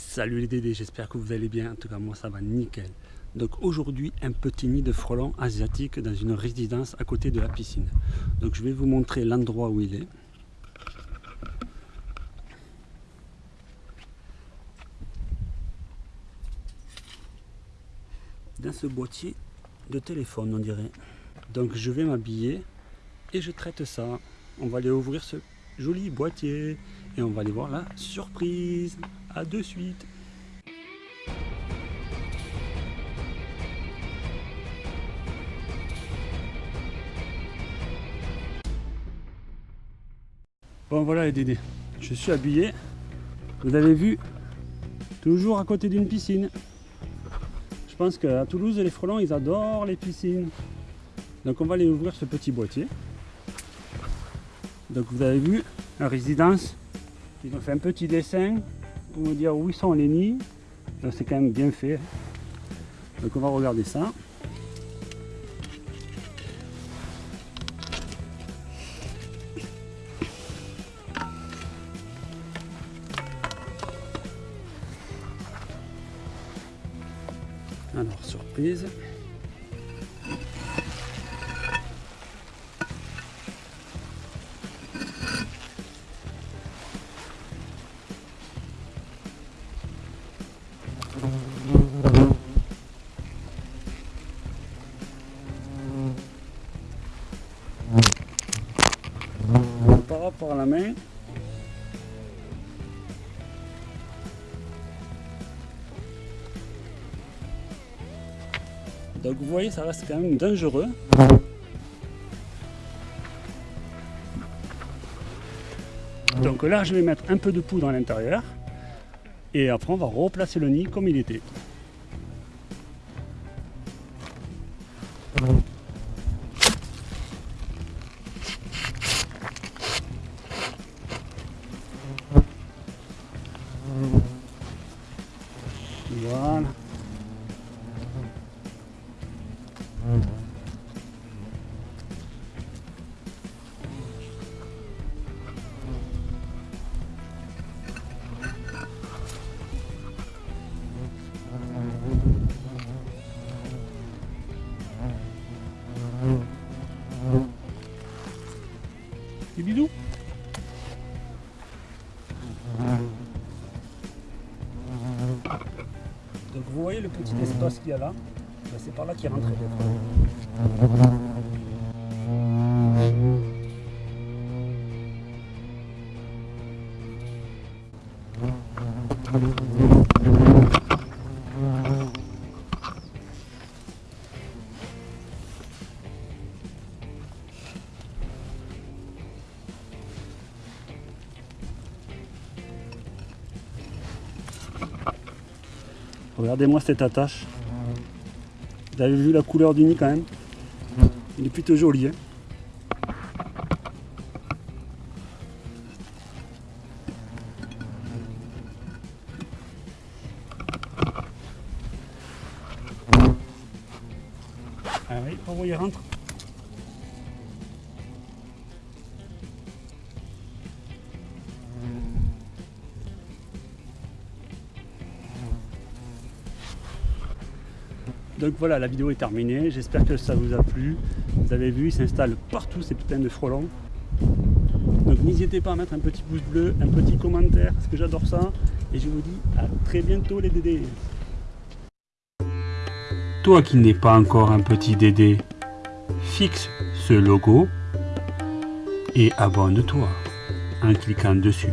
Salut les dédés, j'espère que vous allez bien. En tout cas, moi ça va nickel. Donc aujourd'hui, un petit nid de frelons asiatiques dans une résidence à côté de la piscine. Donc je vais vous montrer l'endroit où il est. Dans ce boîtier de téléphone, on dirait. Donc je vais m'habiller et je traite ça. On va aller ouvrir ce joli boîtier et on va aller voir la surprise. À de suite. Bon voilà les dédés, je suis habillé. Vous avez vu, toujours à côté d'une piscine. Je pense qu'à Toulouse, les frelons, ils adorent les piscines. Donc on va aller ouvrir ce petit boîtier. Donc vous avez vu, la résidence, ils ont fait un petit dessin pour nous dire où sont les nids. Donc c'est quand même bien fait. Donc on va regarder ça. Alors surprise. Par rapport à la main, donc vous voyez ça reste quand même dangereux. Donc là je vais mettre un peu de poudre à l'intérieur et après on va replacer le nid comme il était. Donc vous voyez le petit espace qu'il y a là. Ben, C'est par là qu'il rentre Regardez-moi cette attache. Vous avez vu la couleur du nid quand même Il est plutôt joli. Hein ah oui, on va y rentre. Donc voilà, la vidéo est terminée. J'espère que ça vous a plu. Vous avez vu, ils s'installent partout ces putains de frelons. Donc n'hésitez pas à mettre un petit pouce bleu, un petit commentaire, parce que j'adore ça. Et je vous dis à très bientôt les dédés. Toi qui n'es pas encore un petit dédé, fixe ce logo et abonne-toi en cliquant dessus.